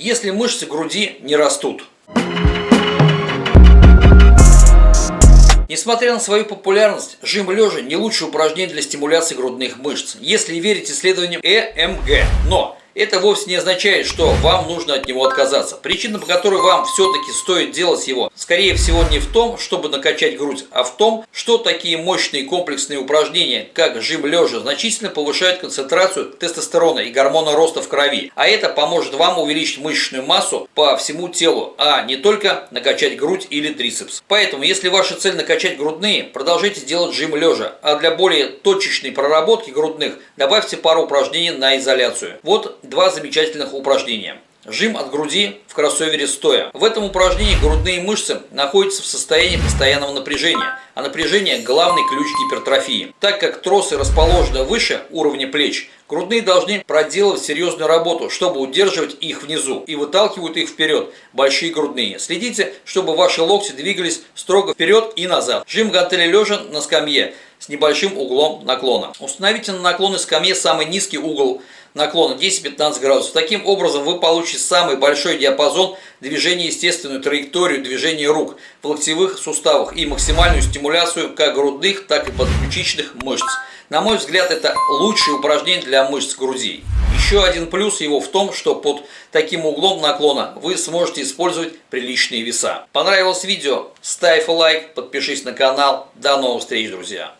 если мышцы груди не растут. Несмотря на свою популярность, жим лежа не лучшее упражнение для стимуляции грудных мышц, если верить исследованиям ЭМГ. Но это вовсе не означает, что вам нужно от него отказаться. Причина, по которой вам все-таки стоит делать его, скорее всего не в том, чтобы накачать грудь, а в том, что такие мощные комплексные упражнения, как жим лежа, значительно повышают концентрацию тестостерона и гормона роста в крови. А это поможет вам увеличить мышечную массу по всему телу, а не только накачать грудь или трицепс. Поэтому, если ваша цель накачать грудные, продолжайте делать жим лежа, а для более точечной проработки грудных добавьте пару упражнений на изоляцию. Вот два замечательных упражнения. Жим от груди в кроссовере стоя. В этом упражнении грудные мышцы находятся в состоянии постоянного напряжения, а напряжение – главный ключ гипертрофии. Так как тросы расположены выше уровня плеч, грудные должны проделывать серьезную работу, чтобы удерживать их внизу и выталкивают их вперед, большие грудные. Следите, чтобы ваши локти двигались строго вперед и назад. Жим гантели лежа на скамье с небольшим углом наклона. Установите на наклонной скамье самый низкий угол наклона 10-15 градусов. Таким образом вы получите самый большой диапазон движения, естественную траекторию движения рук в локтевых суставах и максимальную стимуляцию как грудных, так и подключичных мышц. На мой взгляд, это лучшее упражнение для мышц груди. Еще один плюс его в том, что под таким углом наклона вы сможете использовать приличные веса. Понравилось видео? Ставь лайк, подпишись на канал. До новых встреч, друзья!